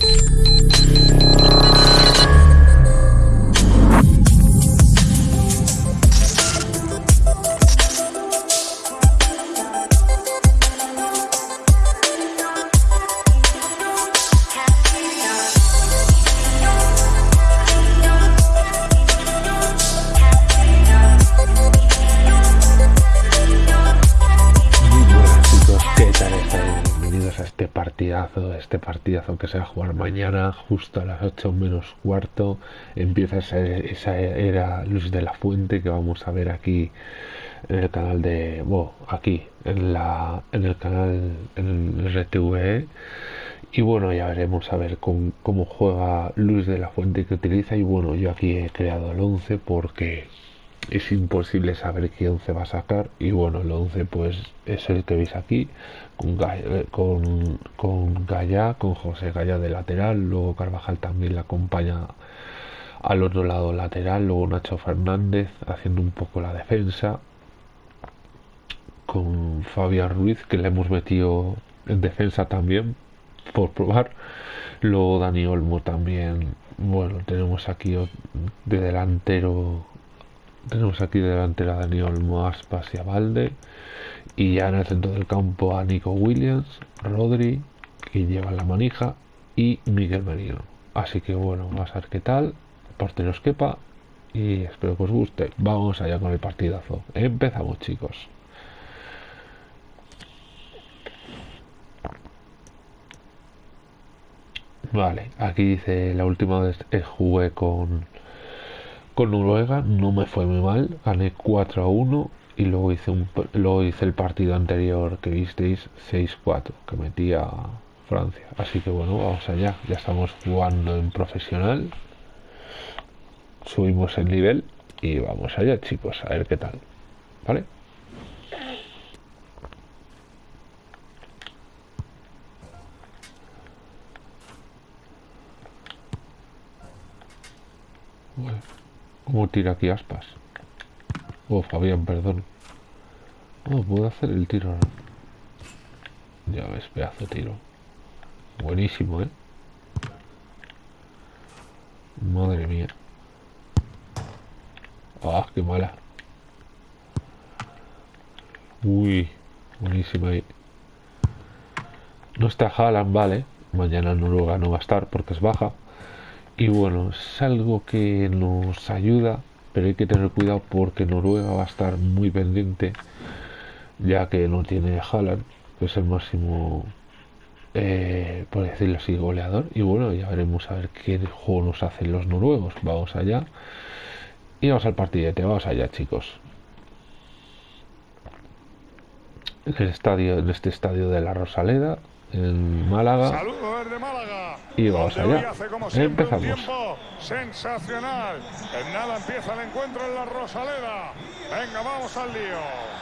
Bye. Este partidazo que se va a jugar mañana, justo a las 8 menos cuarto, empieza esa, era Luz de la Fuente que vamos a ver aquí en el canal de, bueno, aquí en la en el canal en el RTV y bueno ya veremos a ver cómo juega Luz de la Fuente que utiliza. Y bueno yo aquí he creado el 11 porque es imposible saber qué 11 va a sacar. Y bueno el 11 pues es el que veis aquí con, eh, con, con Gaya, con José Gaya de lateral luego Carvajal también le acompaña al otro lado lateral luego Nacho Fernández haciendo un poco la defensa con Fabián Ruiz que le hemos metido en defensa también por probar luego Dani Olmo también bueno tenemos aquí de delantero tenemos aquí delante a Daniel Aspas y Valde. Y ya en el centro del campo a Nico Williams, Rodri, que lleva la manija, y Miguel Merino. Así que bueno, vamos a ver qué tal. Porteros quepa. Y espero que os guste. Vamos allá con el partidazo. Empezamos, chicos. Vale, aquí dice la última vez jugué con con Noruega no me fue muy mal, gané 4 a 1 y luego hice, un, luego hice el partido anterior que visteis 6-4 que metí a Francia. Así que bueno, vamos allá, ya estamos jugando en profesional, subimos el nivel y vamos allá chicos, a ver qué tal, ¿vale? ¿Cómo tira aquí aspas? Oh, Fabián, perdón. Oh, puedo hacer el tiro Ya ves, pedazo de tiro. Buenísimo, ¿eh? Madre mía. Ah, qué mala. Uy, buenísima ahí. No está Haaland, vale. Mañana Noruega no va a estar porque es baja. Y bueno, es algo que nos ayuda, pero hay que tener cuidado porque Noruega va a estar muy pendiente, ya que no tiene Haaland, que es el máximo, eh, por decirlo así, goleador. Y bueno, ya veremos a ver qué juego nos hacen los noruegos. Vamos allá. Y vamos al partidete, vamos allá, chicos. En el estadio, en este estadio de la Rosaleda, en Málaga. Saludos desde Málaga. Y vamos allá. Empezamos. sensacional. En nada empieza el encuentro en la Rosaleda. Venga, vamos al lío.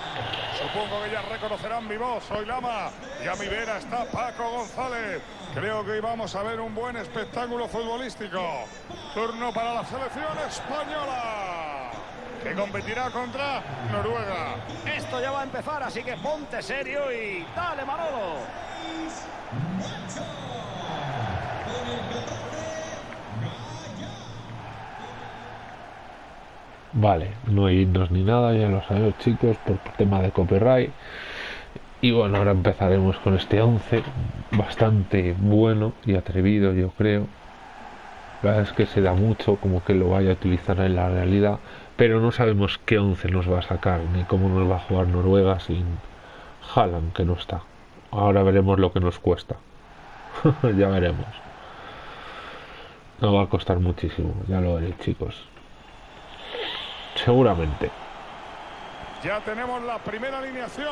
Supongo que ya reconocerán mi voz. Soy Lama. Y a mi vera está Paco González. Creo que hoy vamos a ver un buen espectáculo futbolístico. Turno para la selección española. Que competirá contra Noruega. Esto ya va a empezar, así que ponte serio y dale, Manolo. Vale, no hay himnos ni nada, ya lo sabemos chicos, por tema de copyright. Y bueno, ahora empezaremos con este 11, bastante bueno y atrevido yo creo. La verdad es que se da mucho como que lo vaya a utilizar en la realidad, pero no sabemos qué 11 nos va a sacar, ni cómo nos va a jugar Noruega sin Haaland, que no está. Ahora veremos lo que nos cuesta. ya veremos. No va a costar muchísimo, ya lo veréis chicos. Seguramente. Ya tenemos la primera alineación.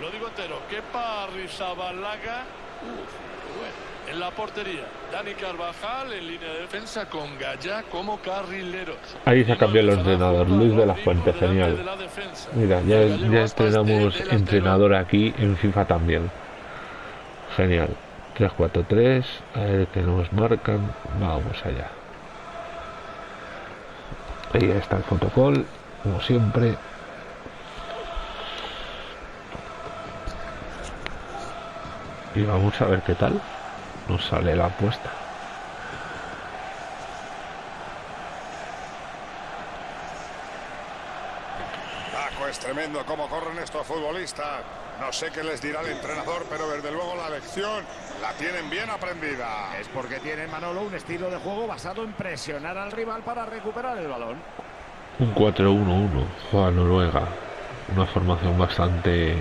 Lo digo entero. Kepa Rizabalaga. En la portería, Dani Carvajal en línea de defensa con Gaya como carrileros. Ahí se ha cambiado el entrenador, Luis de la Fuente, genial. Mira, ya, ya estrenamos entrenador aquí en FIFA también. Genial. 3-4-3, a ver qué nos marcan. Vamos allá ahí está el fotocall como siempre. Y vamos a ver qué tal nos sale la apuesta. Paco es tremendo cómo corren estos futbolistas. No sé qué les dirá el entrenador pero desde luego la lección la tienen bien aprendida. Es porque tiene Manolo un estilo de juego basado en presionar al rival para recuperar el balón. Un 4-1-1 juega Noruega. Una formación bastante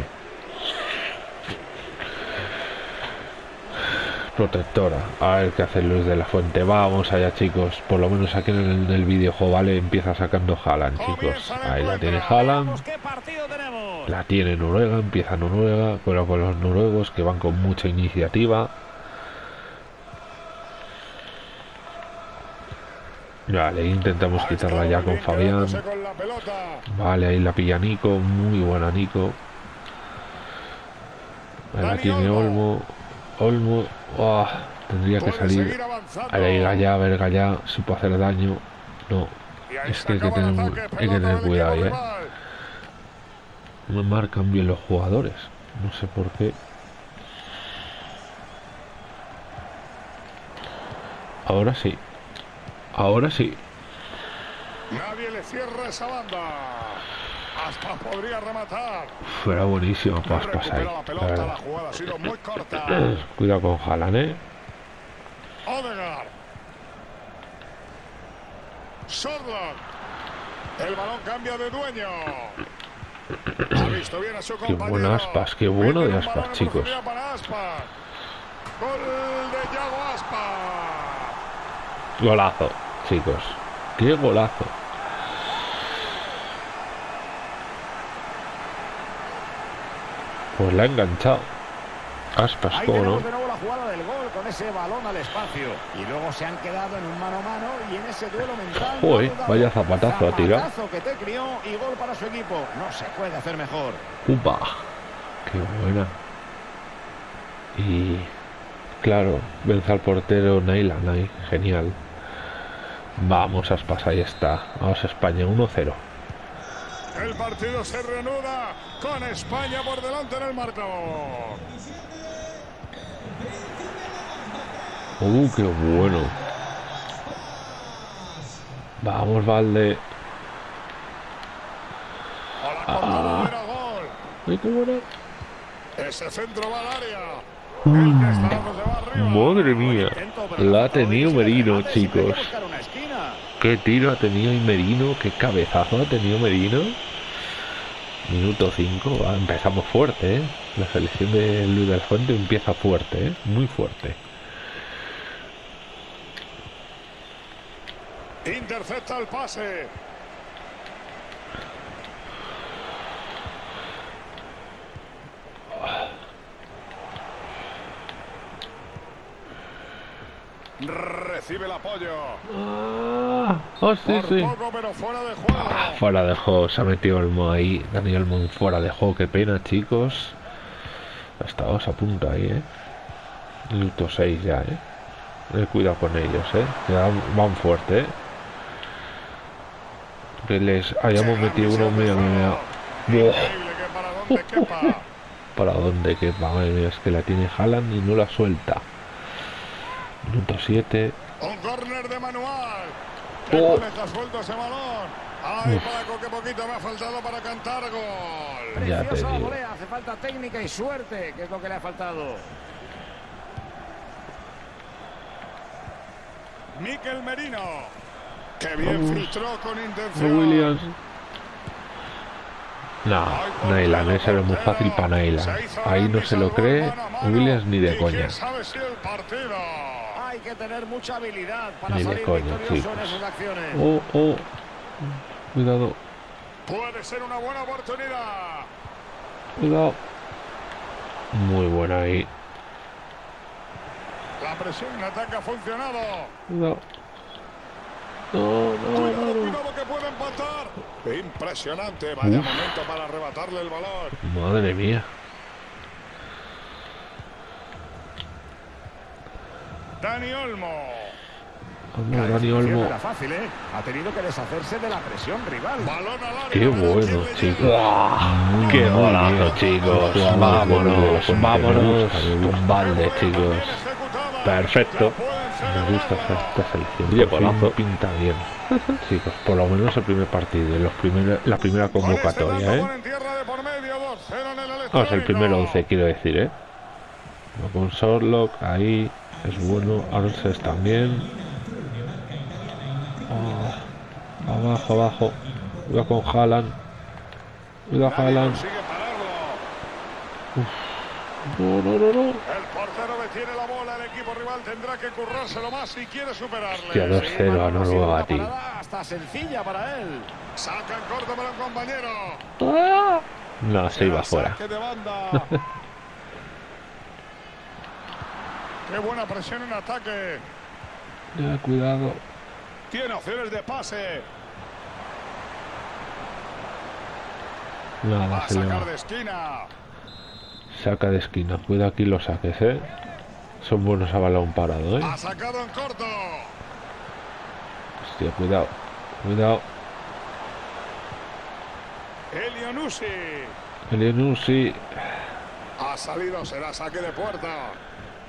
protectora. A ver qué hace Luis de la Fuente. Vamos allá, chicos. Por lo menos aquí en el, el videojuego, ¿vale? Empieza sacando Haaland, chicos. Ahí la tiene Haaland. La tiene Noruega, empieza Noruega, pero con los noruegos que van con mucha iniciativa. Vale, intentamos quitarla ya con Fabián. Vale, ahí la pilla Nico, muy buena Nico. Ahí la tiene Olmo. Olmo, ¡ah! tendría que salir. Ahí Gallá, a ver Gallá, si puede hacer daño. No, es que hay que tener, hay que tener cuidado, ¿eh? No marcan bien los jugadores. No sé por qué. Ahora sí. Ahora sí. Nadie le cierra esa banda. Hasta podría rematar. Uf, era buenísimo Paspas ahí. La pelota, la jugada ha sido muy corta. Cuidado con Haaland, ¿eh? Odegaard. Sorloth. El balón cambia de dueño. Qué bueno Aspas, qué bueno de Aspas, chicos. Golazo, chicos. Qué golazo. Pues la ha enganchado. Aspas, ¿cómo no? de nuevo la jugada del gol con ese balón al espacio. Y luego se han quedado en un mano a mano y en ese duelo mental. Joder, vaya zapatazo tirado. Zapatazo que te crió y gol para su equipo. No se puede hacer mejor. ¡Upa! ¡Qué buena! Y claro, vence al portero Nailan ahí, genial. Vamos, Aspas, ahí está. Vamos, España, 1-0. El partido se reanuda con España por delante en el marcador. ¡Uh, qué bueno! Vamos, Valde. Ah. ¡Ay, qué! Ese centro va al área. Se va arriba. Madre mía, la ha tenido Merino, chicos. Qué tiro ha tenido Merino, qué cabezazo ha tenido Merino. Minuto 5, empezamos fuerte, ¿eh? La selección de Luis del Fuente empieza fuerte, ¿eh? Muy fuerte. Intercepta el pase. Recibe el apoyo. Ah, oh, sí, Por sí. poco, pero fuera de juego. Ah, fuera de juego, se ha metido Olmo ahí. Daniel Mon fuera de juego, qué pena, chicos. Estábamos a punto ahí, ¿eh? Minuto 6 ya, ¿eh? Eh, Cuidado con ellos, ¿eh? Van fuerte, ¿eh? Que les hayamos metido uno, mira, mira, mira. Para donde quepa. ¿Para dónde? Que madre mía, es que la tiene Haaland y no la suelta. Minuto 7. Un córner de manual. Oh. deja suelto ese balón. Ay, Paco, qué poquito me ha faltado para cantar gol. Ya te Preciosa la digo. volea, hace falta técnica y suerte, que es lo que le ha faltado. Miquel Merino. Que bien filtró con No, intención. Williams. No, Nailan, ese era muy fácil para Nailan. Ahí no se lo cree Williams ni de ¿Y coña. Hay que tener mucha habilidad para Ni de coña, chicos. esas acciones. Oh, oh. Cuidado, Puede ser una buena oportunidad. cuidado. Muy buena ahí. La presión en ataque ha funcionado. Cuidado. No, no, Cuidado, no, no. cuidado que puede empatar. Impresionante. Vaya Uf. momento para arrebatarle el balón. Madre mía. Dani Olmo. Vamos, Dani Olmo. era fácil, ¿eh? Ha tenido que deshacerse de la presión rival. Balón al área. Qué bueno, chicos. ¡Qué golazo, chicos! Vámonos, vámonos con balde, chicos. Perfecto. Me gusta esta selección. Oye, Por pinta bien. Sí, pues por lo menos el primer partido los primer- la primera este convocatoria, ¿eh? ponen tierra de por medio, 2-0 en el Vamos, el primer electrónico. 11, quiero decir, ¿eh? Con Sorlock, ahí es bueno. Arces también. Ah, abajo, abajo. Cuidado con Haaland. Cuidado Haaland. No, no, no, no. El portero detiene la bola, equipo rival tendrá que currárselo más si quiere superarle. Hostia, 2-0 a Noruega, tío. Hasta sencilla para él. Saca en corto para un compañero. Ah. No, se iba Era fuera. Qué buena presión en ataque. Ya, cuidado. Tiene opciones de pase. Va Nada, a se le sacar va. de esquina. Saca de esquina. Cuida aquí los saques, ¿eh? Son buenos a balón parado, ¿eh? Ha sacado en corto. Hostia, cuidado. Cuidado. Elionusi. Elianusi. Ha salido, será saque de puerta.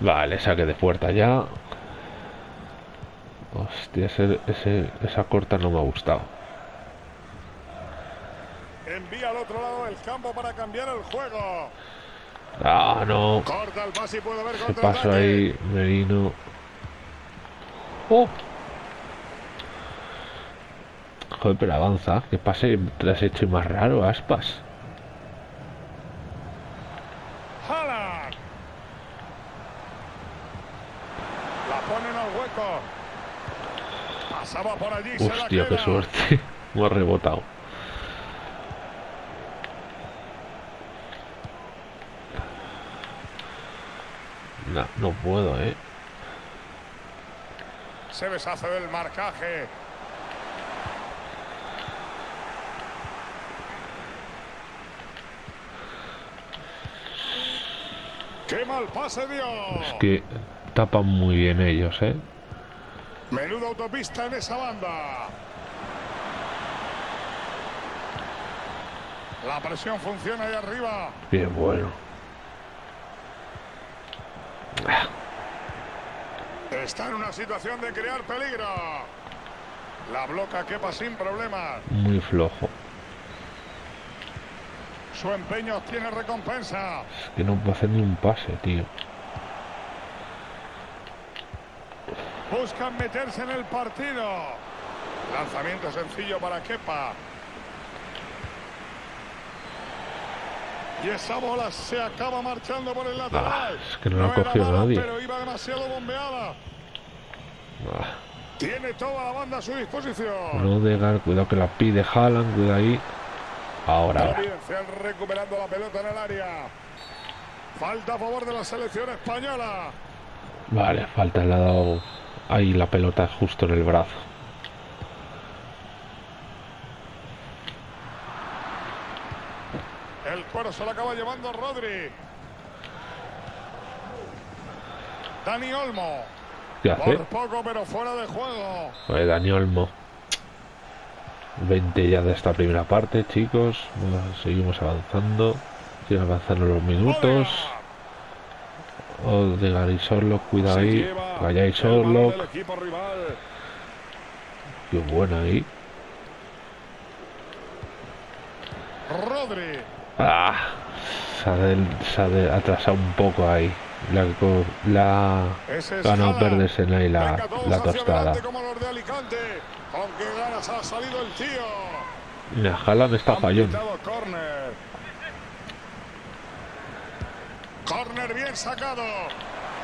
Vale, saque de puerta ya. Hostia, ese, ese- esa corta no me ha gustado. Envía al otro lado del campo para cambiar el juego. Ah, no. Y Se pasó ahí, Merino. Oh. Joder, pero avanza. Que pase te has hecho más raro, aspas. La ponen al hueco. Pasaba por allí. Hostia, qué suerte. Me ha rebotado. No, no puedo, eh. Se deshace del marcaje. ¡Qué mal pase dio! Es que tapan muy bien ellos, eh. Menuda autopista en esa banda. La presión funciona ahí arriba. Bien bueno. Está en una situación de crear peligro. La bloca quepa sin problemas. Muy flojo. Su empeño tiene recompensa. Es que no puedo hacer ni un pase, tío. Buscan meterse en el partido. Lanzamiento sencillo para Kepa. Y esa bola se acaba marchando por el lateral. es que no la cogido mala, nadie. Pero iba demasiado bombeada. Tiene toda la banda a su disposición. Rodegar, cuidado que la pide Haaland, cuidado ahí. Ahora, ahora. Recuperando la pelota en el área. Falta a favor de la selección española. Vale, falta, le ha dado ahí la pelota justo en el brazo. El cuero se lo acaba llevando Rodri. Dani Olmo. ¿Qué hace? Por poco, pero fuera de juego. Pues Dani Olmo. 20 ya de esta primera parte, chicos. Bueno, seguimos avanzando. Siguen avanzando los minutos. Odegaard y Sorlock, cuidado ahí. Vaya y Sorlock. Qué buena ahí. Rodri. Ah, se ha, del- se ha de- atrasado un poco ahí. La, la Haaland. perderse en ahí la, la tostada. tío. Mira, Haaland está córner. Córner bien sacado.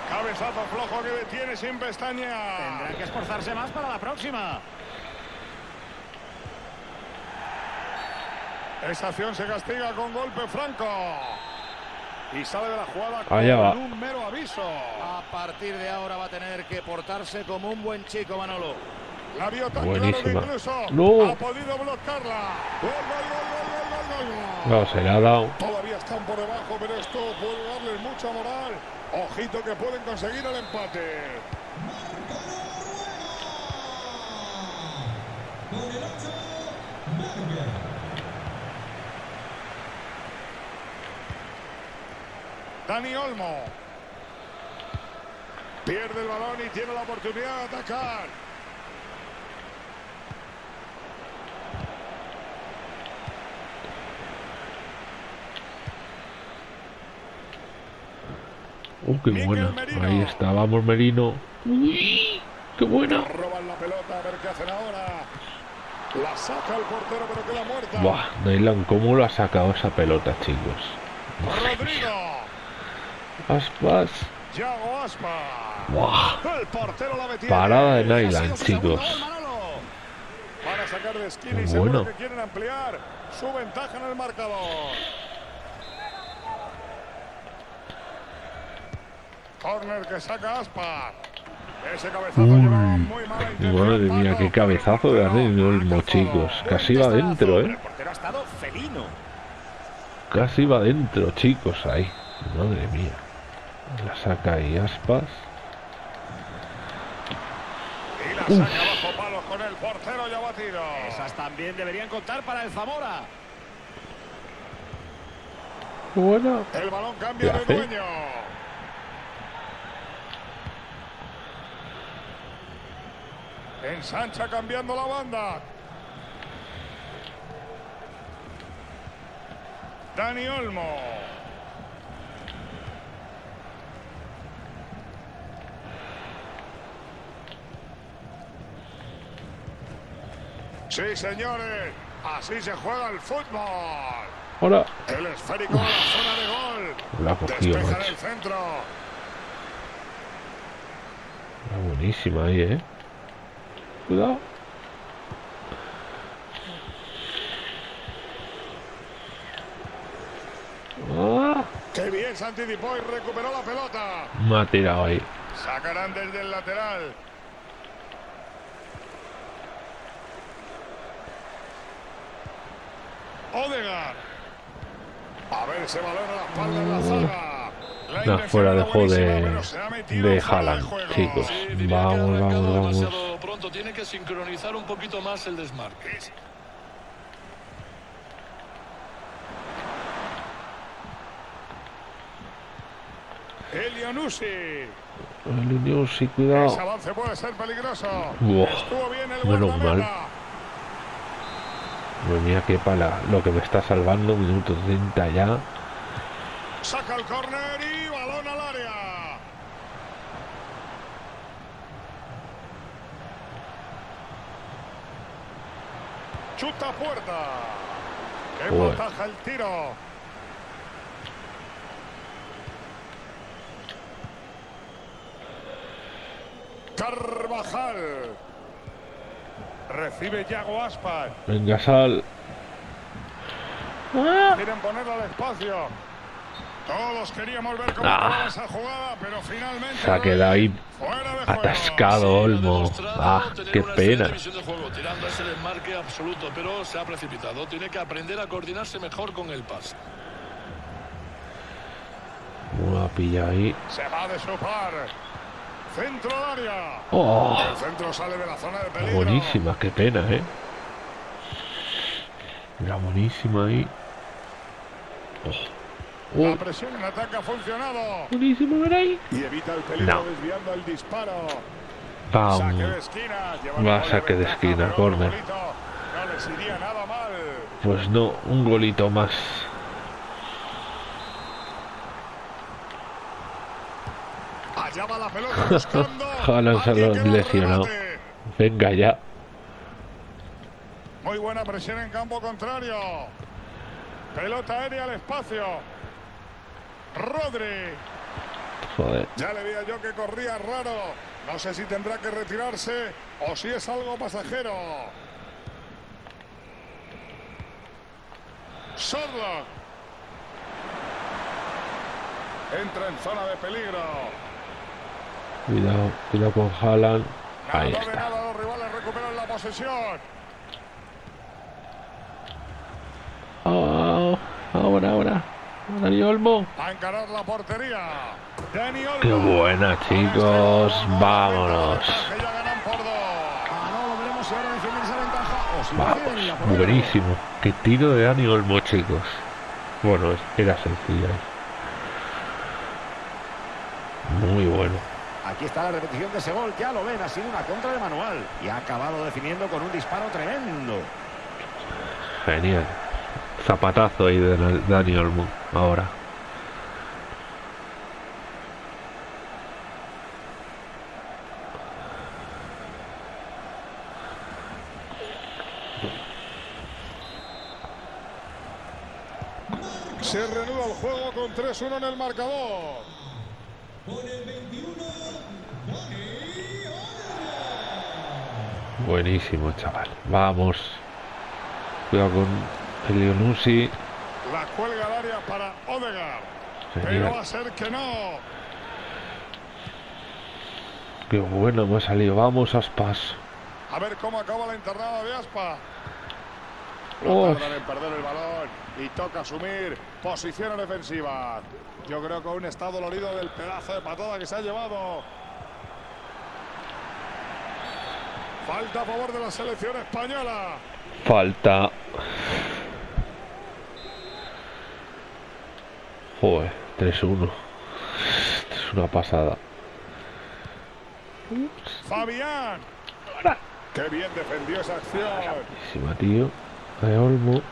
Cabezazo flojo que detiene sin pestañear. Tendrán que esforzarse más para la próxima. Esa acción se castiga con golpe franco. Y sale de la jugada Allá con va. un mero aviso. A partir de ahora va a tener que portarse como un buen chico, Manolo. La vio tan Buenísima. incluso No. ha podido bloquearla. Gol, gol, gol. No, se le ha dado. Todavía están por debajo, pero esto puede darles mucha moral. Ojito que pueden conseguir el empate. Dani Olmo. Pierde el balón y tiene la oportunidad de atacar. Uh, qué Mikel buena. Merino. Ahí está, vamos Merino. Uy, qué buena. Roban la pelota, a ver qué hacen ahora. La saca el portero, pero queda muerta. Buah, Neyland, ¿cómo lo ha sacado esa pelota, chicos? Rodrigo. Aspas. Metió. Parada de segundo chicos. gol, Manolo. Van a sacar de esquina y bueno. que quieren ampliar su ventaja en el marcador. Corner que saca Aspa. Ese cabezazo Uy. Madre mía, qué cabezazo de pero Dani Olmo, marca chicos. Casi va Buen dentro, testazo, ¿eh? pero El portero ha estado felino. Casi va dentro, chicos, ahí. Madre mía. La saca ahí Aspas. Y la saca bajo palos con el portero ya batido. Esas también deberían contar para el Zamora. Buena. El balón cambia ¿Qué de hace? dueño. Ensancha cambiando la banda. Dani Olmo. Sí, señores. Así se juega el fútbol. Ahora. El esférico a la zona de gol. La cogido, Despeja en macho. el centro. Era buenísima ahí, ¿eh? Cuidado. Ah, Qué bien se anticipó y recuperó la pelota. me ha tirado ahí. Sacarán desde el lateral. Odegaard. A ver ese balón a la espalda en la zaga. La fuera era de juego de, de Haaland, chicos. Sí, Vamos, vamos, vamos. pronto. Tiene que sincronizar un poquito más el desmarque. Elianusi. El Unión, sí, cuidado. Ese avance puede ser peligroso. Estuvo bien el menos mal. Madre mía, qué pala. Lo que me está salvando, minuto 30 ya. Saca el córner y balón al área. Chuta puerta. Que Joder. ataja el tiro. Carvajal. Recibe Yago Aspas. Venga, sal. Quieren ponerlo al espacio. Todos queríamos ver cómo Ah. esa jugada, pero finalmente. Se ha quedado ahí fuera de juego. atascado Olmo. Ah, qué pena. de juego, tirando ese desmarque absoluto, pero se ha precipitado. Tiene que aprender a coordinarse mejor con el pase. Una pilla ahí. Se va de su par. Centro área. Oh, El centro sale de la zona de peligro. buenísima, qué pena, eh. Era buenísima ahí. Oh, La oh, presión en ataque ha funcionado. buenísima, era ahí. Y evita el peligro No. desviando el disparo. Saque Vamos. de esquina. Va, saque de esquina, golito No les iría nada mal. Pues no, un golito más. Allá va la pelota buscando. Que lo lesionado. Venga ya. Muy buena presión en campo contrario. Pelota aérea al espacio. Rodri. Joder. Ya le veía yo que corría raro. No sé si tendrá que retirarse o si es algo pasajero. Sorlock. Entra en zona de peligro. Cuidado, cuidado con Haaland. Ahí está. nada, los rivales recuperan la posesión. Ah, ahora, ahora. Dani Olmo. A encarar la portería. Dani Olmo. Qué buena, chicos. Vámonos. Que ya ganan por dos. Ah, Vamos. Buenísimo. Qué tiro de Dani Olmo, chicos. Bueno, era sencillo. Muy bueno. Aquí está la repetición de ese gol. Ya lo ven, ha sido una contra de manual. Y ha acabado definiendo con un disparo tremendo. Genial. Zapatazo ahí de Dani Olmo ahora. Se reanuda el juego con 3-1 en el marcador. Buenísimo, chaval. Vamos. Cuidado con el Leonusi. La cuelga al área para Odegaard. Pero va a ser que no. Qué bueno ha salido. Vamos, Aspas. A ver cómo acaba la internada de Aspa. Oh. No tardan en perder el balón y toca asumir posiciones defensivas. Yo creo que un estado dolorido del pedazo de patada que se ha llevado. Falta a favor de la selección española. Falta. Joder, 3-1. Es una pasada. Fabián. Qué bien defendió esa acción. Buenísima, tío. De Olmo.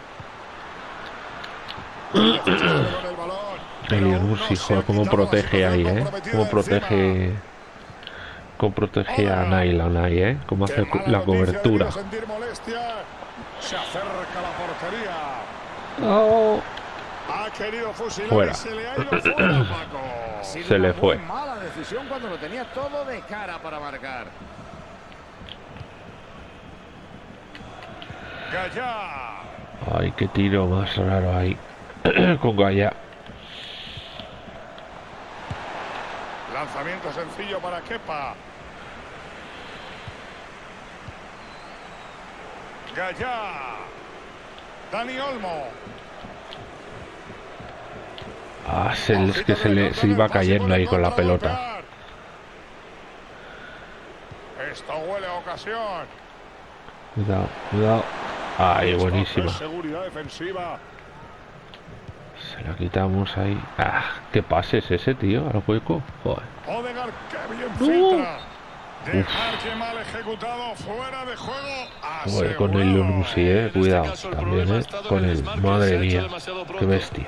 El Pero joder, cómo protege ahí, eh. Cómo protege. Cómo protege a Naila, Nai, eh. Cómo hace la cobertura. Se acerca la portería. Oh. Ha querido fusilar Fuera. y se le ha ido fuera, Paco. Se le fue. mala decisión cuando lo tenía todo de cara para marcar. Gallá. Ay, qué tiro más raro ahí. Con Gaya. Lanzamiento sencillo para Kepa. Gallá. Dani Olmo. Ah, se, es que se le se iba cayendo ahí con la pelota. Esto huele a ocasión. Cuidado, cuidado. Ay, Esto buenísima. seguridad defensiva. Se la quitamos ahí. Ah, qué pase es ese, tío, al hueco. Joder. Odegaard, qué bien mal ejecutado fuera de juego. Joder, con el. Leonusi, eh. Este Cuidado. También, eh. Con el Madre mía. demasiado Qué bestia.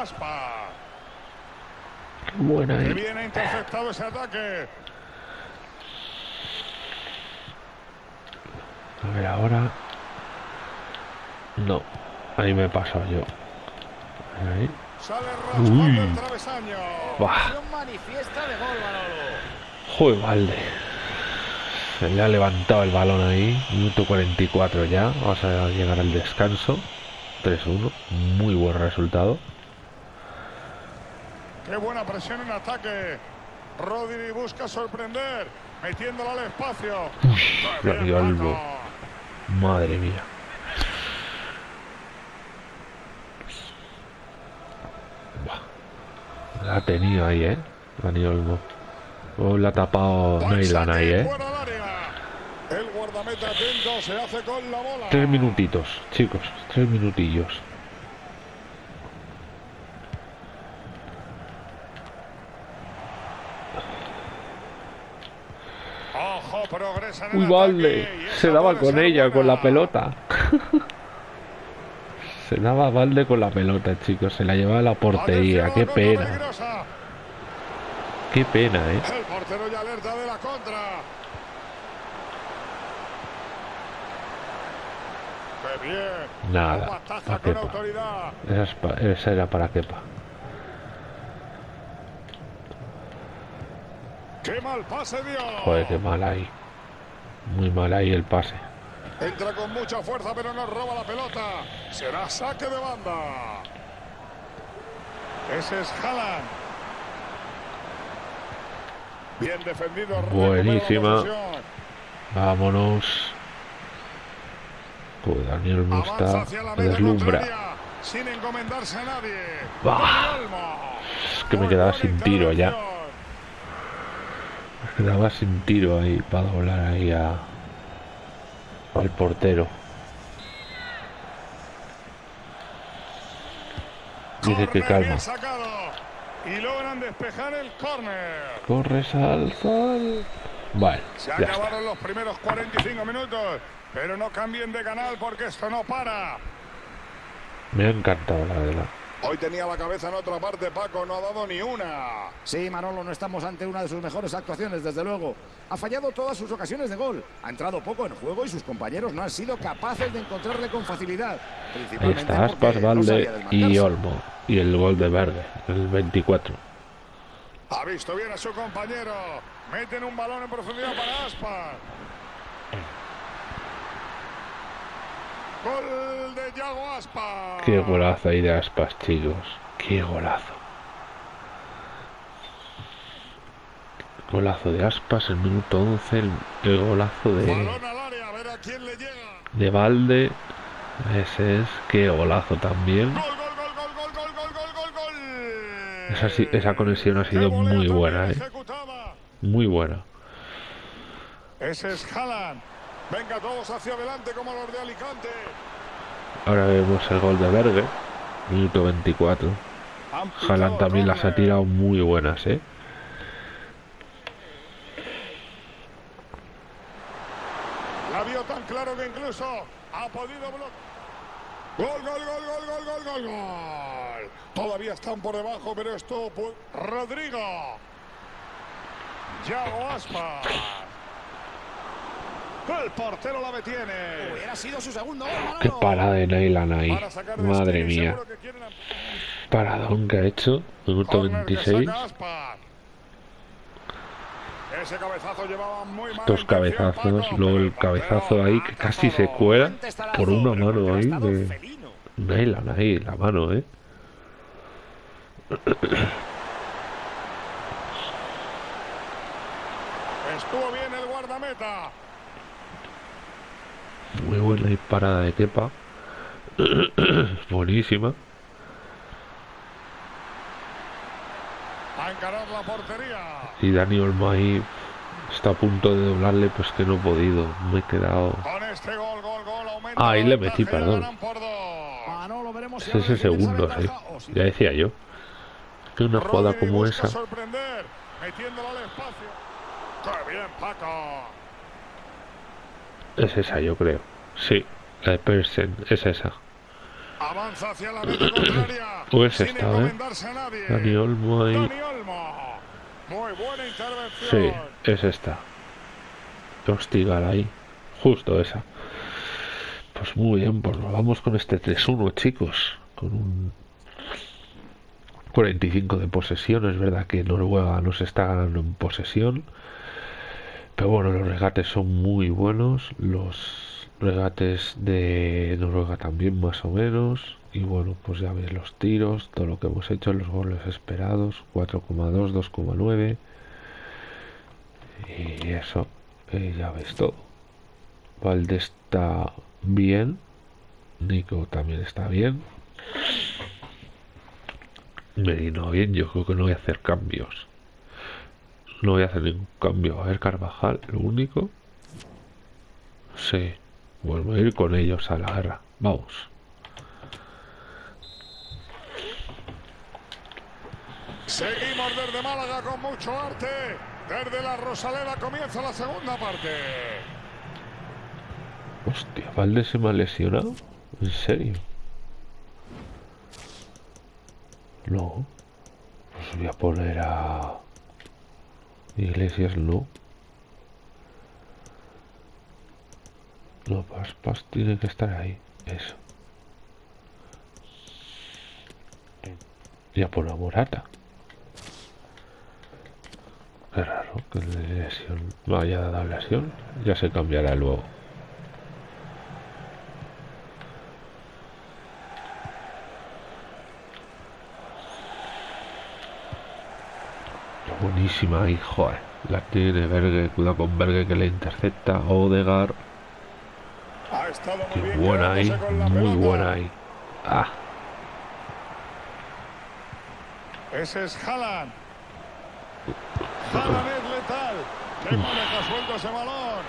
Aspa. Buena, Que eh. bien interceptado ese ataque. A ver, ahora. No. Ahí me he pasado yo. Ahí. Uy. Manolo. Joder, Valde. Se le ha levantado el balón ahí. Minuto 44 ya. Vamos a llegar al descanso. 3-1. Muy buen resultado. Qué buena presión en ataque. Rodri busca sorprender, metiéndola al espacio. Qué la. Madre mía. La ha tenido ahí, ¿eh? Dani Olmo. Oh, la ha tapado saque ahí, ¿eh? fuera del área. El guardameta atento se hace con la bola. Tres minutitos, chicos. Tres minutillos. Ojo, progresa Uy, esa Se daba con ella, con la pelota. Se daba Valde con la pelota, chicos. Se la llevaba a la portería. Qué pena. Qué pena, ¿eh? El portero ya alerta de la contra. Qué bien. Nada, Kepa. Esa, es pa- esa era para Kepa. Qué mal pase dio. Joder, qué mal ahí. Muy mal ahí el pase. Entra con mucha fuerza, pero no roba la pelota. Será saque de banda. Ese es Haaland. Bien defendido. Buenísima. Vámonos. Joder, Daniel media deslumbra. sin encomendarse a nadie. Bah. Es que me quedaba sin tiro ya. Me quedaba sin tiro ahí para doblar ahí a, al portero. Dice que calma. y logran despejar el córner. Corre, sal, sal. Vale, Se acabaron los primeros 45 minutos, pero no cambien de canal porque esto no para. Me ha encantado la la. Hoy tenía la cabeza en otra parte, Paco, no ha dado ni una. Sí, Manolo, no estamos ante una de sus mejores actuaciones, desde luego. Ha fallado todas sus ocasiones de gol. Ha entrado poco en juego y sus compañeros no han sido capaces de encontrarle con facilidad. Ahí Principalmente está Aspas, no Valde y. Olmo. Y el gol de Verde, el 24. Ha visto bien a su compañero. Meten un balón en profundidad para Aspas. Gol de Yago Aspas. Qué golazo ahí de Aspas, chicos. Qué golazo. Golazo de Aspas, el minuto 11, el, golazo de... De Valde. Ese es, qué golazo también. Gol, gol, gol, esa, esa conexión ha sido muy buena, eh. Muy buena. Ese es Haaland. Venga todos hacia adelante como los de Alicante. Ahora vemos el gol de Berge. Minuto 24. Han picado Haaland también las ha tirado muy buenas, eh. La vio tan claro que incluso ha podido bloquear. Gol, gol, gol, gol, gol, gol, gol, gol. Todavía están por debajo, pero esto... Rodrigo. Yago Aspas. El portero la detiene. Hubiera sido su segundo gol, Manolo. Qué parada de Nailan ahí. Madre mía. Paradón que ha hecho. Minuto Córner que 26. saca Aspas. Ese cabezazo llevaba muy mal. Dos cabezazos. Luego el cabezazo ahí que casi se cuela por una mano ahí de Nailan ahí, la mano, eh. Estuvo bien el guardameta. Muy buena y parada de Kepa. Buenísima. A encarar la portería. Y Dani Olmo ahí está a punto de doblarle, pues que no he podido. Me he quedado. Con este gol, gol, gol, aumenta Ah, ahí le metí, perdón. si Es ese segundo, sí. si Ya decía yo. Que una jugada como esa. sorprender, metiéndola al espacio. ¡Qué bien, Paco! Es esa, yo creo. Sí, la de Persen, es esa. Avanza hacia la meta contraria. O es sin esta, ¿eh? Dani Olmo ahí. Dani Olmo. Muy buena intervención. Sí, es esta. Hostigar ahí. Justo esa. Pues muy bien, pues nos vamos con este 3-1, chicos. Con un 45 de posesión. Es verdad que Noruega nos está ganando en posesión. Pero bueno, los regates son muy buenos. Los regates de Noruega también más o menos. Y bueno, pues ya veis los tiros, todo lo que hemos hecho, los goles esperados. 4,2, 2,9. Y eso, ya ves todo. Valde está bien. Nico también está bien. Merino bien, yo creo que no voy a hacer cambios. No voy a hacer ningún cambio. A ver, Carvajal, lo único. Sí. Bueno, voy a ir con ellos a la guerra. Vamos. Seguimos desde Málaga con mucho arte. Desde la Rosaleda comienza la segunda parte. Hostia, Valde se me ha lesionado. ¿En serio? No. Pues voy a poner a... Iglesias no. No, Paspas tiene que estar ahí. Eso. Y a poner a Morata. Qué raro que le lesión haya dado lesión. Ya se cambiará luego. Buenísima ahí, joder. La tiene Berge, cuidado con Berge que le intercepta. Odegar, Ha estado muy qué buena ahí, muy buena ahí. Ah, Ese es Haaland. Haaland es letal. Que maneja suelto ese balón.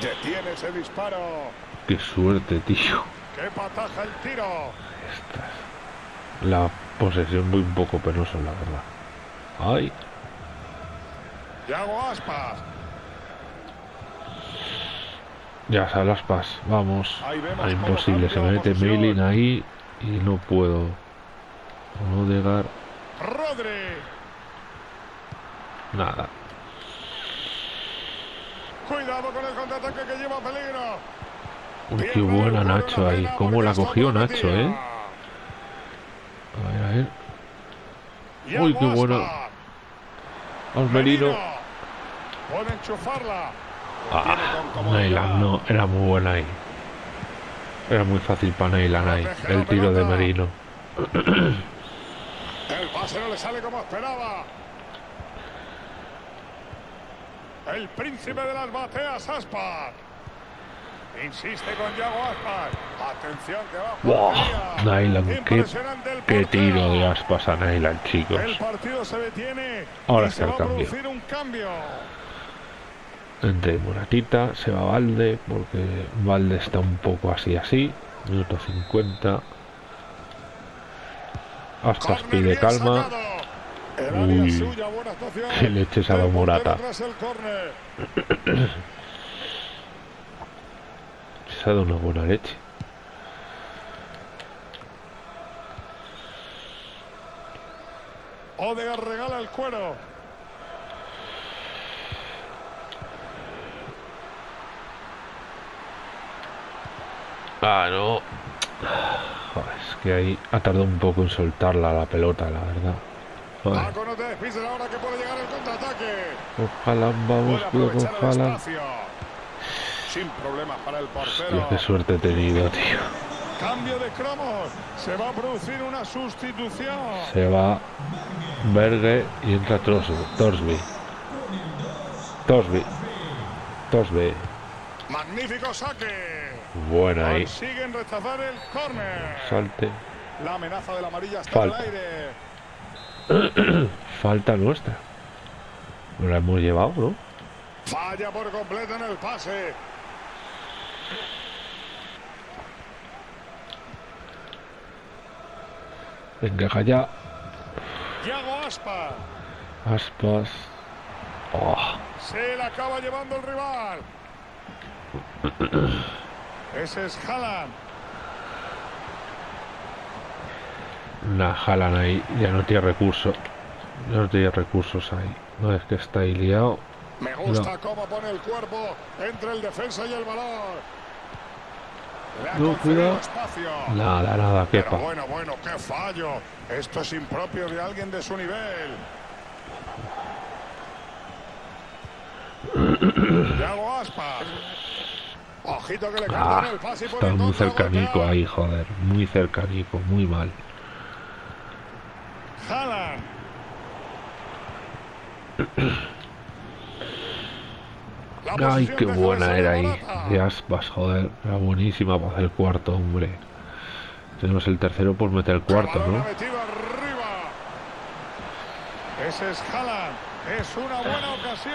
Detiene ese disparo. qué suerte, tío. Que pataja el tiro. La posesión muy un poco penosa, la verdad. Ay, Yago Aspas. ya sale las pas. Vamos. Ah, imposible. Se me mete. Mailing ahí y no puedo. No llegar. Nada. Cuidado con el contraataque que lleva peligro. Uy, qué buena Nacho ahí. Cómo la cogió. Nacho, eh. A ver, a ver. Yago Uy, qué bueno. Osmerino. Puede enchufarla. Ah. Neyland no, era muy buena ahí. Era muy fácil para Neyland ahí. El tiro de. Merino. El pase no le sale como esperaba. El príncipe de las bateas, Aspas. Insiste con Yago Aspas. Atención que va. portería. Neyland, qué, qué tiro de aspas a Neyland, chicos. El partido se detiene. Ahora se el va a cambio. producir un cambio. Entre Moratita, se va Valde, porque Valde está un poco así así. Minuto 50. Aspas pide calma. Uy, qué leches a la Morata. Se ha dado una buena leche. Odegaard regala el cuero. Ah, no. Joder, es que ahí ha tardado un poco en soltarla la pelota, la verdad. Joder. Ojalá, vamos, cuidado con aprovechar el Haaland. espacio. Sin problemas para el portero. Hostia, qué suerte he tenido, tío. Cambio de cromos. Se va a producir una sustitución. Se va Berge y entra Tros- Torsby. Torsby. Torsby. Magnífico saque. Buena ahí. Consiguen rechazar el córner. Salte. La amenaza de la amarilla está Falta. el aire. Falta nuestra. No la hemos llevado, ¿no? Falla por completo en el pase. Venga, ya. Yago Aspa. Aspas. Oh, Se la acaba llevando el rival. Ese es Haaland. una jalan ahí. Ya no tiene recursos. Ya no tiene recursos ahí. No es que está ahí liado. Me gusta cómo pone el cuerpo entre el defensa y el balón. No, cuidado. Nada, nada, Pero quepa. bueno, bueno, qué fallo. Esto es impropio de alguien de su nivel. Yago Aspas. Ojito que le Ah, el pase por está el muy cercanico ahí, joder. Muy cercanico, muy mal. Haaland. Ay, qué buena era ahí. De aspas, joder. Era buenísima para hacer el cuarto, hombre. Tenemos el tercero por meter el cuarto, ¿no? Ese es Haaland. Es una buena ocasión.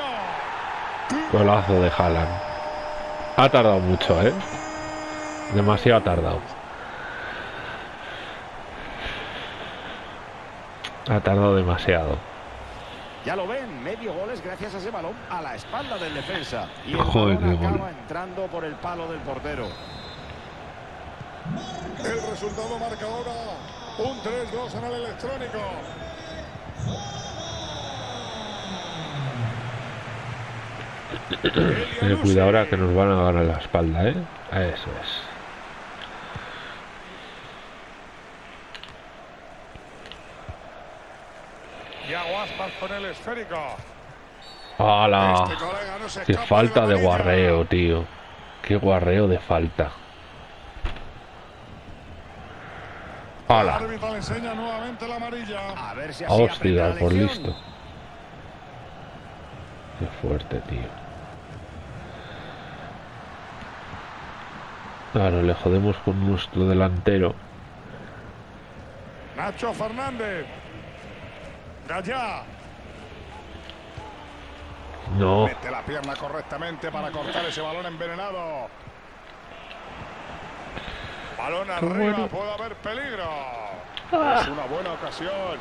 Golazo de Haaland. Ha tardado mucho, ¿eh? Demasiado ha tardado. Ha tardado demasiado. Ya lo ven, medio gol es gracias a ese balón a la espalda del defensa. Y el Joder, balón acaba gol. entrando por el palo del portero. El resultado marca ahora un 3-2 en el electrónico. Ten cuidado ahora que nos van a ganar la espalda, ¿eh? Eso es. Yago Aspas con el esférico. ¡Hala! Este ¡Qué falta de guarreo, tío! ¡Qué guarreo de falta! ¡Hala! árbitro le enseña nuevamente la amarilla. A ver si ¡Hostia, por listo! ¡Qué fuerte, tío! Claro, le jodemos con nuestro delantero. Nacho Fernández. Gallá. No, Mete la pierna correctamente para cortar ese balón envenenado. Balón arriba, bueno. puede haber peligro. Es una buena ocasión.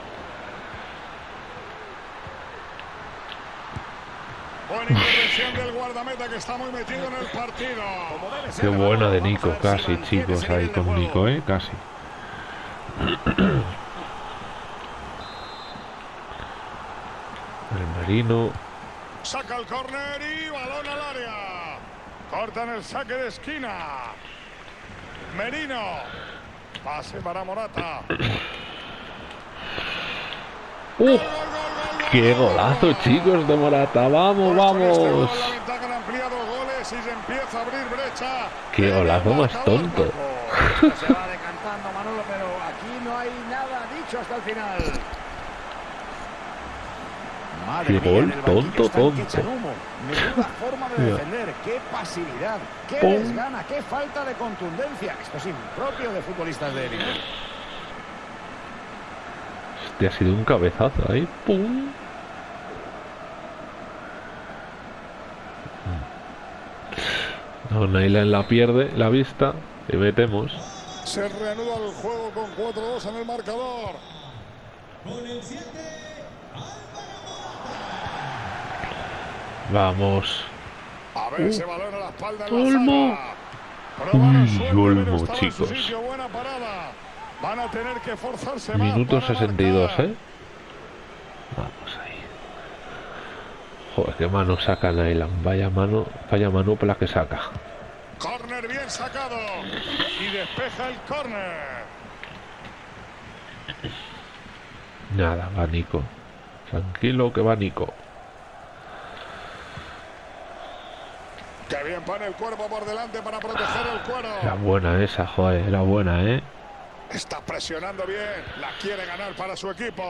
Buena intervención del guardameta que está muy metido en el partido. Qué buena de Nico, casi, chicos, ahí con. Nico, ¿eh? Casi. El Merino. Saca el córner y balón al área. Cortan el saque de esquina. Merino. Pase para Morata. ¡Uh! ¡Qué gol, golazo, gol. chicos, de Morata! ¡Vamos, este vamos! la ventaja han ampliado goles y se empieza a abrir brecha. Qué golazo más tonto. Se va decantando Manolo, pero aquí no hay nada dicho hasta el final. Madre Qué mía, gol el tonto, tonto. Menuda forma de defender, qué pasividad, qué Pum. desgana, qué falta de contundencia. Esto es impropio de futbolistas de élite. Este ha sido un cabezazo ahí. ¡Pum! No, Nailan la pierde, la vista. Y metemos. Se reanuda el juego con 4-2 en el marcador. Vamos. A ver ese balón a la espalda en Olmo. Uy, Olmo, chicos. sitio, buena parada. Van a tener que forzarse Minuto para 62, marcar. ¿eh? Vamos ahí. Joder, qué mano saca Nailan. Vaya mano, vaya mano por la que saca. Corner bien sacado. Y despeja el corner. Nada, va Nico. Tranquilo que va Nico. Que bien pone el cuerpo por delante para proteger el cuero. Era buena esa, joder, era buena, ¿eh? Está presionando bien. La quiere ganar para su equipo.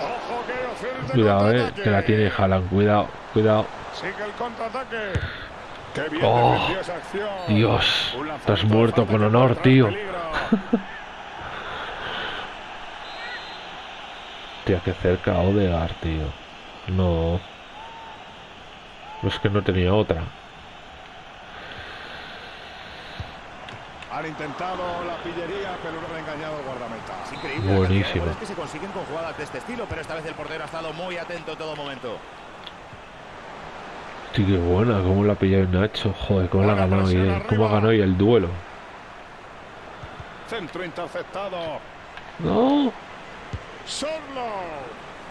Ojo que Cuidado, ¿eh? Que la tiene Haaland. Cuidado, cuidado. Sigue el contraataque. Qué bien Oh, esa acción. Dios, lanzamiento muerto con honor, tío. Tía, que cerca Odegar, tío. No. No es que no tenía otra. Han intentado la pillería, pero no han engañado al guardameta. Es increíble Buenísimo. cantidad de goles que se consiguen con jugadas de este estilo, pero esta vez el portero ha estado muy atento en todo momento. Sí, qué buena, cómo la ha pillado Nacho. Joder, cómo la ha ganado y cómo ha arriba. ganado y el duelo. Centro interceptado. No. Solo.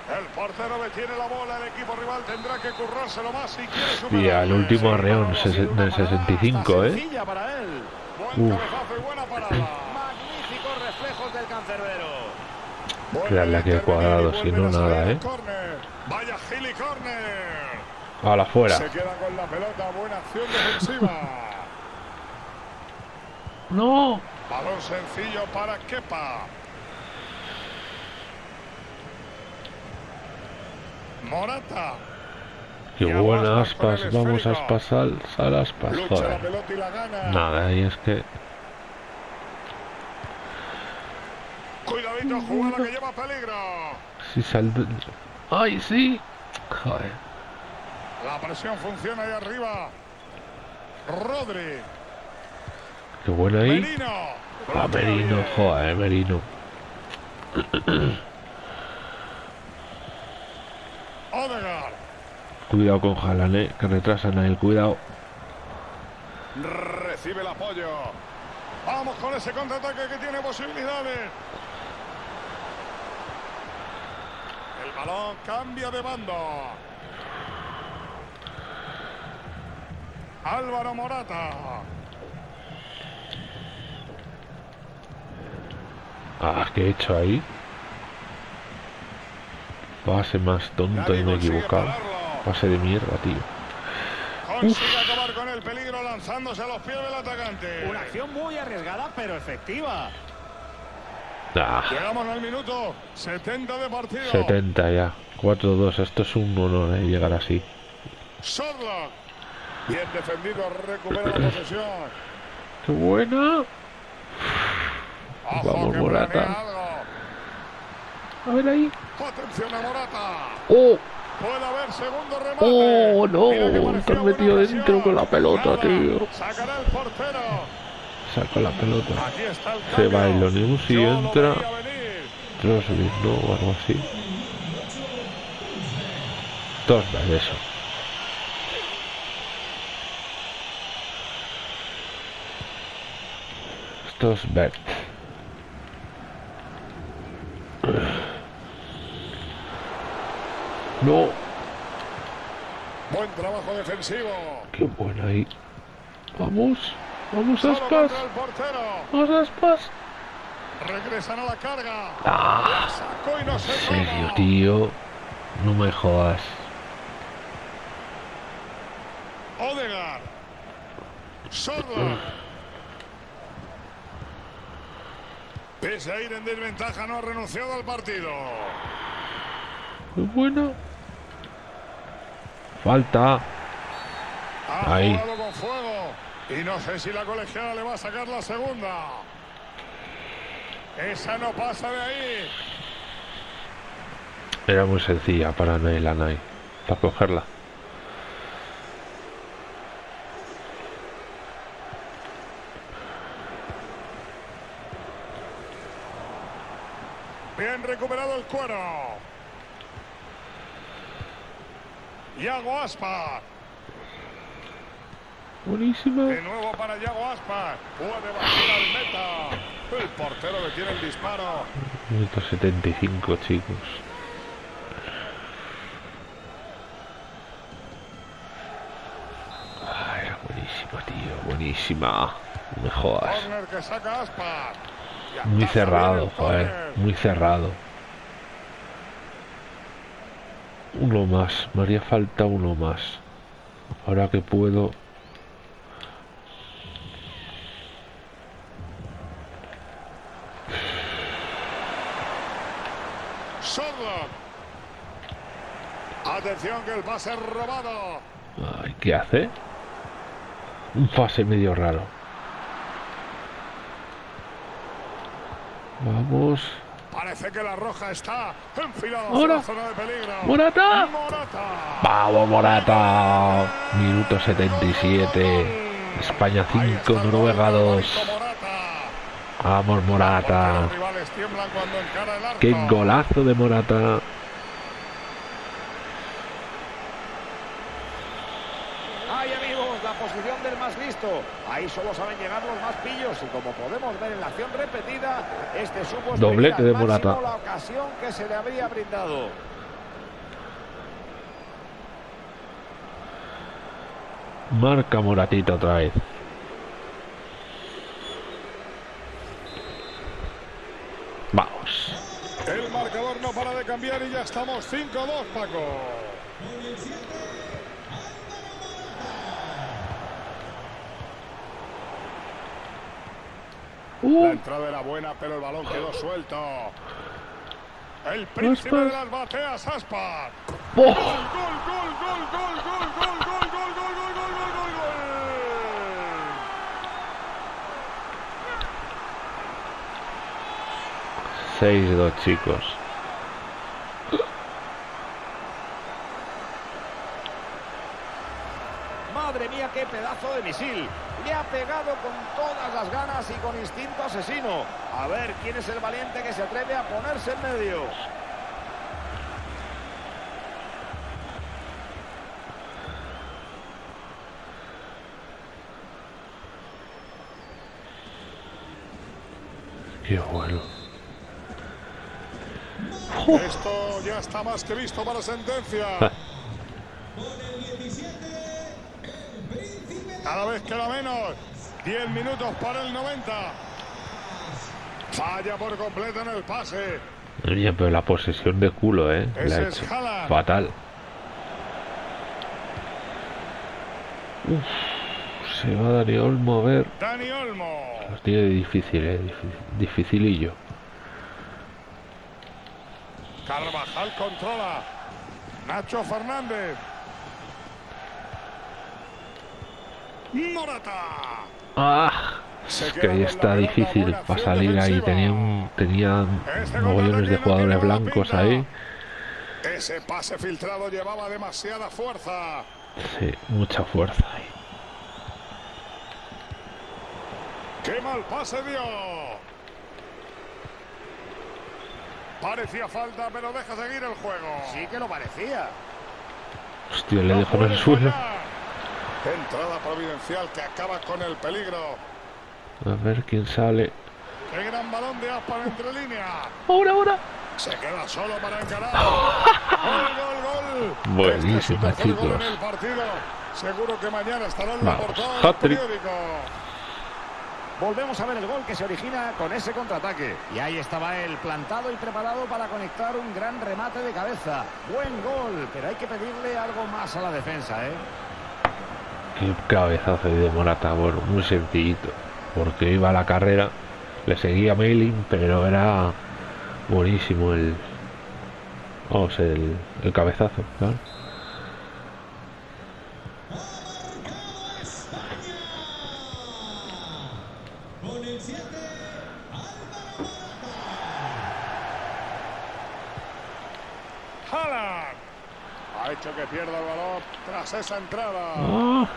El portero detiene la bola. El equipo rival tendrá que currárselo más si quiere Hostia, superarle. el último arreón del parada 65, hasta ¿eh? Para él. Buen Uf. y buena parada. Magníficos reflejos del cancerbero. A aquí al y cuadrado, si no, nada, al ¿eh? córner. Vaya Gili Corner. A la fuera. Se queda con la pelota. Buena acción defensiva. No. Balón sencillo para Kepa. Morata. Qué Y buena Aspas Vamos a aspas al, aspas. Joder. Nada, y es que. Cuidadito, jugada que lleva peligro. Si sal. ¡Ay, sí! Joder. La presión funciona ahí arriba. Rodri. Qué buena ahí. Merino. Ah, Merino, joder, Merino. Odegaard. Cuidado con Haaland, eh, que retrasan a él, cuidado. Recibe el apoyo. Vamos con ese contraataque que tiene posibilidades. El balón cambia de bando. Álvaro Morata. Ah, ¿qué he hecho ahí? Pase más tonto y me he equivocado. Pase de mierda, tío. Consigue acabar con el peligro lanzándose a los pies del atacante. Una acción muy arriesgada, pero efectiva. Ah, Llegamos al minuto 70 de partido. 70 ya. 4-2. Esto es un honor, eh, llegar así. Sorlock. Bien defendido, recupera la posesión. ¡Qué buena! Ojo Vamos, Morata. A ver ahí. Atención a Morata. ¡Oh! Puede haber segundo remate. ¡Oh, no! Te has metido dentro con la pelota, tío. Sacará el portero. saca la pelota. El Se va cambio. Ilonius y entra. Trosvik, ¿no? O algo así. Tosberg, eso. Stosberg. No, Buen trabajo defensivo. qué buena ahí. Vamos, vamos Aspas, vamos Aspas. Regresan a la carga. Ah, Sacó y no se en serio, toma. tío. No me jodas. Odegaard. Sordo. Pese a ir en desventaja, no ha renunciado al partido. Muy buena. Falta. Ahí. Y no sé si la colegiada le va a sacar la segunda. Esa no pasa de ahí. Era muy sencilla para Nailanai. Para cogerla. Bien recuperado el cuero. Yago Aspa. Buenísima. De nuevo para Yago Aspa. Puede batir al meta. El portero detiene el disparo. Minuto 75, chicos. Ah, era buenísima, tío. Buenísima. No me jodas. Muy cerrado, joder. Muy cerrado. Uno más. Me haría falta uno más. Ahora que puedo. Atención que el pase robado. Ay, ¿Qué hace? Un pase medio raro. Vamos. Parece que la roja está enfilada hacia Ahora. la zona de peligro. ¡Morata! Morata. ¡Vamos, Morata! Minuto 77. España Ahí 5, está el Noruega gol de 2. Morata. Vamos, Morata. ¡Qué golazo de Morata! Ay, amigos, la posición Ahí solo saben llegar los más pillos y como podemos ver en la acción repetida, este supo Doblete de Morata. la ocasión que se le habría brindado. Marca Moratita otra vez. Vamos. El marcador no para de cambiar y ya estamos 5-2, Paco. La Uh, entrada era buena, pero el balón quedó suelto. El príncipe Aspas. de las bateas, Aspas. ¡oh! Gol, gol, gol, gol, gol, gol, gol, gol, gol, gol, gol, gol, gol, gol, gol. 6-2, chicos. Madre mía, qué pedazo de misil. Le ha pegado con todas las ganas y con instinto asesino. A ver quién es el valiente que se atreve a ponerse en medio. Qué bueno. Esto ya está más que visto para sentencia. Cada vez queda menos. 10 minutos para el 90. Falla por completo en el pase. Oye, pero la posesión de culo, ¿eh? La es hecho fatal. Uf, se va Dani Olmo a ver. Dani Olmo. Lo tiene difícil, ¿eh? Dificilillo. Carvajal controla. Nacho Fernández. Morata. ¡Ah! Es que ahí está difícil para salir ahí. Tenía, un, tenía Este mogollones de jugadores blancos ahí. Ese pase filtrado llevaba demasiada fuerza. Sí, mucha fuerza ahí. ¡Qué mal pase dio! Parecía falta, pero deja seguir el juego. Sí que lo parecía. Hostia, le No dejo en el suelo. Entrada providencial que acaba con el peligro. A ver quién sale. ¡Qué gran balón de Aspar entre líneas! ¡Ahora, ahora! Se queda solo para encarar. ¡Gol, gol, gol! Buenísima, Este es gol en el partido. Seguro que mañana estará en la Vamos, portada del hat-trick. periódico. Volvemos a ver el gol que se origina con ese contraataque. Y ahí estaba él, plantado y preparado para conectar un gran remate de cabeza. Buen gol, pero hay que pedirle algo más a la defensa, ¿eh? Qué cabezazo de Morata. Bueno, muy sencillito. Porque iba a la carrera. Le seguía Mailing, pero era buenísimo el. Vamos, el, el cabezazo, claro. Ha hecho que pierda el esa entrada. Ah.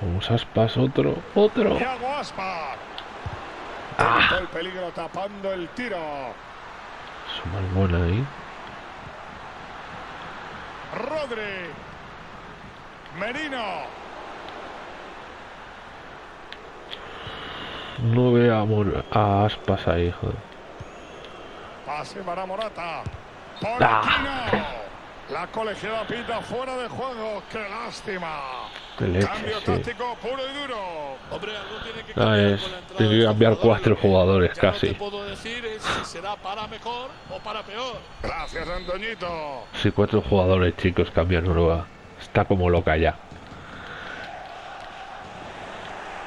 Vamos a aspas otro, otro. Thiago Aspas. Ah. El peligro tapando el tiro. Súper buena ahí. Rodri. Merino. No Mor- a aspas ahí, joder. Pase para Morata. Ah. Pochettino. La colegiada pita fuera de juego. ¡Qué lástima! Qué leche, Cambio sí. táctico puro y duro. Hombre, algo tiene que Ah, cambiar es- con la entrada tiene que de cambiar estos cuatro jugadores, ya casi. No te puedo decir es si será para mejor o para peor. Gracias, Antoñito. Si cuatro jugadores chicos cambian Noruega. Está como loca ya.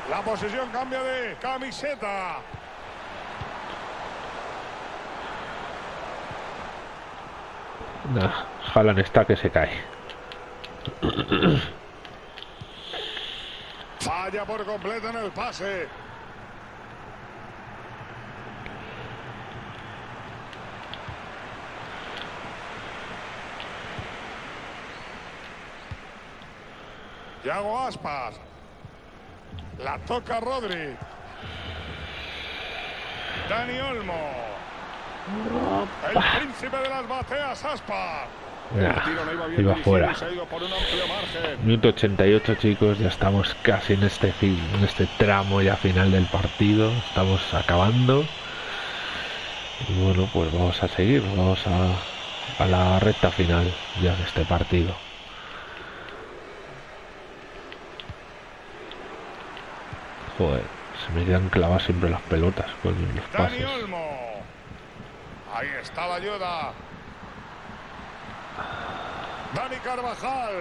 La posición cambia de camiseta. Nah, Haaland está que se cae. Falla por completo en el pase. Yago Aspas. La toca Rodri. Dani Olmo. El príncipe de las bateas, Nah, no iba fuera. Minuto 88 chicos, ya estamos casi en este fin, en este tramo ya final del partido, estamos acabando. Y bueno, pues vamos a seguir, vamos a, a la recta final ya de este partido. Joder, se me quedan clavadas siempre las pelotas con los pases. Ahí está la ayuda. Dani Carvajal.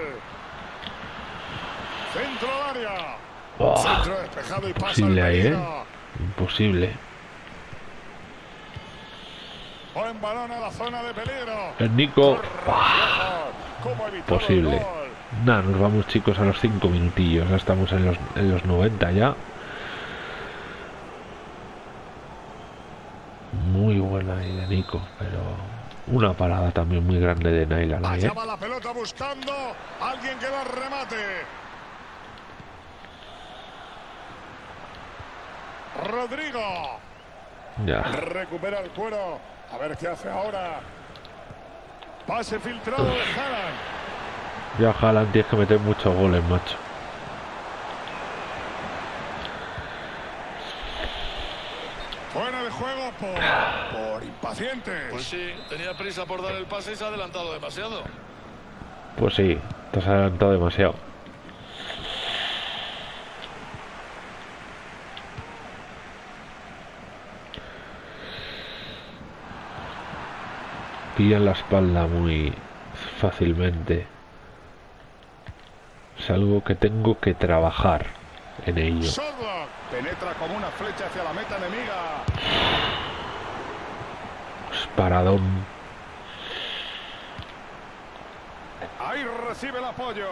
Centro al área. Oh, Centro despejado y pasa Imposible el ahí, ¿eh? imposible. Buen balón a la zona de peligro. El Nico, ¿Cómo ha evitado el posible. gol? Nada, nos vamos chicos a los 5 minutillos, ya estamos en los, en los 90 ya. Ahí de Nico, pero una parada también muy grande de Allá ¿eh? va la pelota buscando alguien que la remate. Rodrigo. Ya, Recupera el cuero. A ver qué hace ahora. Pase filtrado de Haaland. ya Haaland tienes que meter muchos goles, macho. Fuera de juego por, por impacientes. Pues sí, tenía prisa por dar el pase y se ha adelantado demasiado. Pues sí, te has adelantado demasiado. Pillan la espalda muy fácilmente. Es algo que tengo que trabajar en ello. Penetra como una flecha hacia la meta enemiga. Paradón. Ahí recibe el apoyo.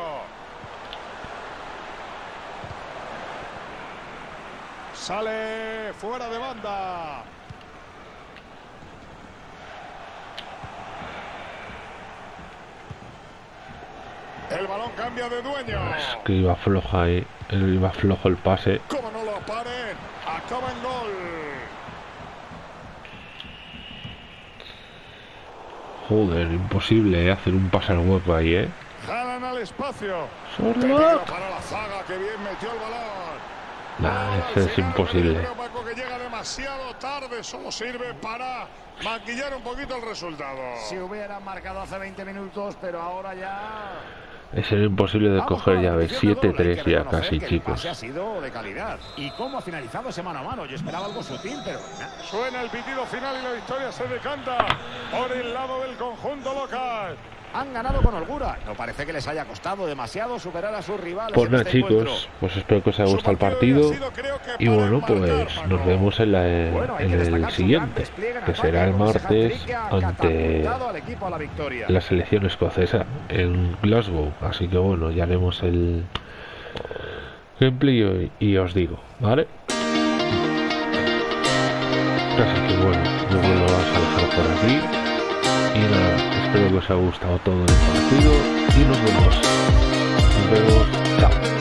Sale fuera de banda. El balón cambia de dueño. Es que iba floja ahí, iba flojo el pase. Como no lo paren, acaba en gol. Joder, imposible hacer un pase al hueco ahí, ¿eh? Jalan al espacio. Para la zaga que bien metió el balón. Nah, eso es imposible. que llega demasiado tarde, solo sirve para maquillar un poquito el resultado. Si hubieran marcado hace 20 minutos, pero ahora ya... Es el imposible de coger la llave. repetición de gol. Hay 7-3 que ya casi, chicos. ha sido de calidad. ¿Y cómo ha finalizado ese mano a mano? Yo esperaba algo sutil, pero... Suena el pitido final y la victoria se decanta por el lado del conjunto local. Han ganado con holgura. No parece que les haya costado demasiado superar a sus rivales Pues nada, este encuentro. chicos, pues espero que os haya gustado el partido Y bueno, pues nos vemos en, la, Bueno, en el siguiente, que será el martes ante la la selección escocesa en Glasgow. Así que bueno, ya haremos el gameplay y, y os digo, ¿vale? Así que bueno, yo vuelvo a dejar por aquí. Y nada, espero que os haya gustado todo el partido y nos vemos. Nos vemos, chao.